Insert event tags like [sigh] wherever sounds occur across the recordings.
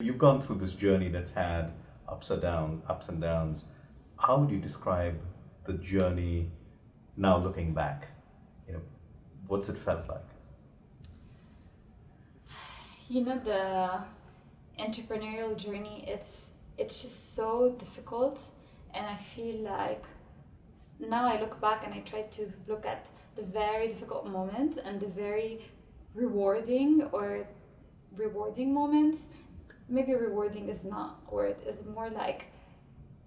You've gone through this journey that's had ups and downs, ups and downs. How would you describe the journey now looking back? You know, what's it felt like? You know, the entrepreneurial journey, it's it's just so difficult and I feel like now I look back and I try to look at the very difficult moments and the very rewarding or rewarding moments maybe rewarding is not word it's more like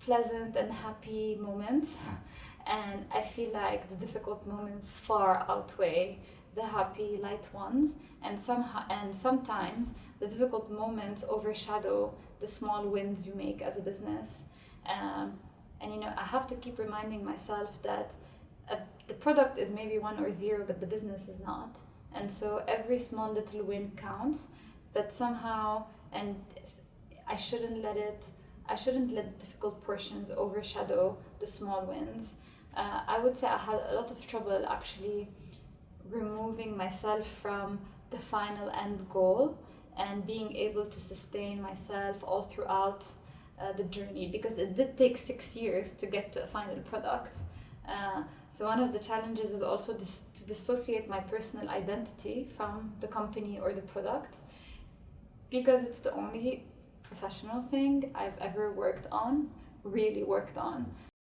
pleasant and happy moments. [laughs] And i feel like the difficult moments far outweigh the happy light ones. And somehow and sometimes the difficult moments overshadow the small wins you make as a business. Um, and you know i have to keep reminding myself that a, the product is maybe one or zero but the business is not. And so every small little win counts but somehow and I shouldn't let it I shouldn't let difficult portions overshadow the small wins. Uh, I would say I had a lot of trouble actually removing myself from the final end goal and being able to sustain myself all throughout uh, the journey because it did take six years to get to a final product. Uh, so one of the challenges is also dis to dissociate my personal identity from the company or the product because it's the only professional thing I've ever worked on, really worked on.